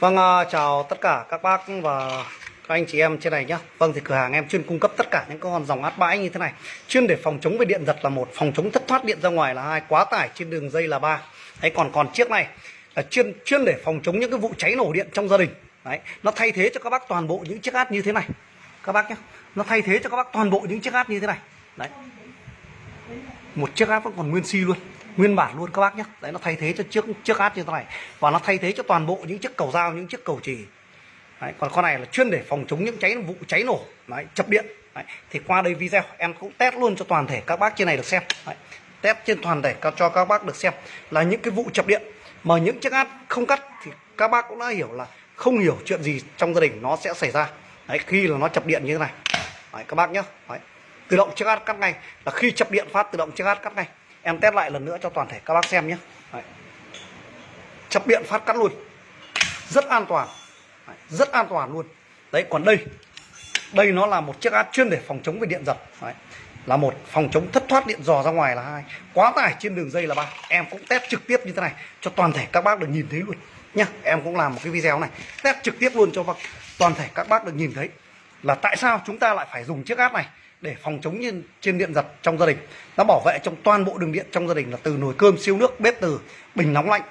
Vâng, ờ, chào tất cả các bác và các anh chị em trên này nhé. Vâng thì cửa hàng em chuyên cung cấp tất cả những con dòng át bãi như thế này. Chuyên để phòng chống về điện giật là một, phòng chống thất thoát điện ra ngoài là hai, quá tải trên đường dây là ba. Đấy còn còn chiếc này là chuyên chuyên để phòng chống những cái vụ cháy nổ điện trong gia đình. Đấy, nó thay thế cho các bác toàn bộ những chiếc át như thế này. Các bác nhé. Nó thay thế cho các bác toàn bộ những chiếc át như thế này. Đấy. Một chiếc át vẫn còn nguyên si luôn nguyên bản luôn các bác nhé đấy nó thay thế cho chiếc chiếc át như thế này. Và nó thay thế cho toàn bộ những chiếc cầu dao những chiếc cầu chì, đấy, còn con này là chuyên để phòng chống những cháy vụ cháy nổ. Đấy, chập điện. Đấy. thì qua đây video em cũng test luôn cho toàn thể các bác trên này được xem. Đấy. test trên toàn thể cho các bác được xem là những cái vụ chập điện. Mà những chiếc át không cắt thì các bác cũng đã hiểu là không hiểu chuyện gì trong gia đình nó sẽ xảy ra. Đấy khi là nó chập điện như thế này. Đấy, các bác nhé đấy. tự động chiếc át cắt ngay. Là khi chập điện phát tự động chiếc át cắt ngay em test lại lần nữa cho toàn thể các bác xem nhé. Đấy. chập điện phát cắt luôn. Rất an toàn. Đấy. rất an toàn luôn. Đấy, còn đây. Đây nó là một chiếc át chuyên để phòng chống về điện giật. Đấy. là một phòng chống thất thoát điện dò ra ngoài là hai. Quá tải trên đường dây là ba. Em cũng test trực tiếp như thế này cho toàn thể các bác được nhìn thấy luôn. Nhá, em cũng làm một cái video này. Test trực tiếp luôn cho toàn thể các bác được nhìn thấy là tại sao chúng ta lại phải dùng chiếc át này để phòng chống như trên điện giật trong gia đình nó bảo vệ trong toàn bộ đường điện trong gia đình là từ nồi cơm, siêu nước, bếp từ, bình nóng lạnh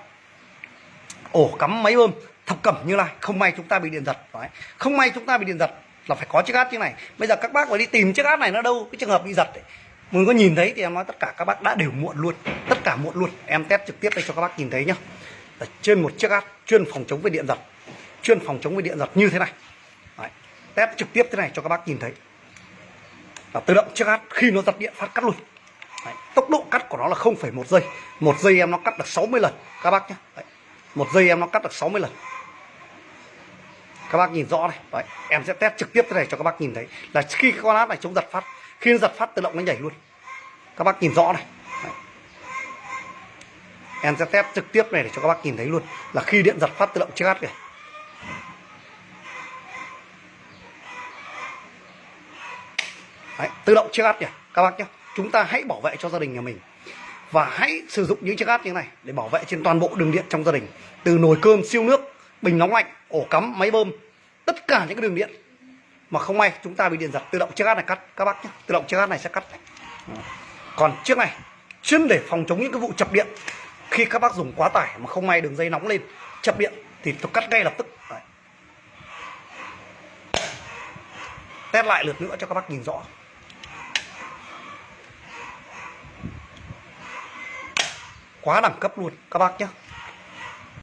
ổ cắm máy bơm, thập cẩm như này không may chúng ta bị điện giật Đấy. không may chúng ta bị điện giật là phải có chiếc át như này bây giờ các bác phải đi tìm chiếc át này nó đâu, cái trường hợp bị giật ấy. mình có nhìn thấy thì em nói tất cả các bác đã đều muộn luôn, tất cả muộn luôn em test trực tiếp đây cho các bác nhìn thấy nhá là trên một chiếc át chuyên phòng chống với điện giật, chuyên phòng chống với điện giật như thế này Đấy. test trực tiếp thế này cho các bác nhìn thấy là tự động chiếc hát khi nó giật điện phát cắt luôn. Đấy, tốc độ cắt của nó là 0,1 giây. Một giây em nó cắt được 60 lần. Các bác nhé Đấy, một giây em nó cắt được 60 lần. Các bác nhìn rõ này. Đấy, em sẽ test trực tiếp thế này cho các bác nhìn thấy. Là khi con át này chống giật phát khi nó giật phát tự động nó nhảy luôn. Các bác nhìn rõ này. Đấy. em sẽ test trực tiếp này để cho các bác nhìn thấy luôn. Là khi điện giật phát tự động chiếc át này Đấy, tự động chiếc át nhỉ các bác nhé chúng ta hãy bảo vệ cho gia đình nhà mình. Và hãy sử dụng những chiếc át như thế này để bảo vệ trên toàn bộ đường điện trong gia đình. Từ nồi cơm siêu nước bình nóng lạnh ổ cắm máy bơm tất cả những cái đường điện. Mà không may chúng ta bị điện giật tự động chiếc át này cắt. Các bác nhé tự động chiếc át này sẽ cắt. Còn chiếc này chuyên để phòng chống những cái vụ chập điện. Khi các bác dùng quá tải mà không may đường dây nóng lên chập điện thì tôi cắt ngay lập tức. Đấy. test lại lượt nữa cho các bác nhìn rõ. Quá đẳng cấp luôn. Các bác nhé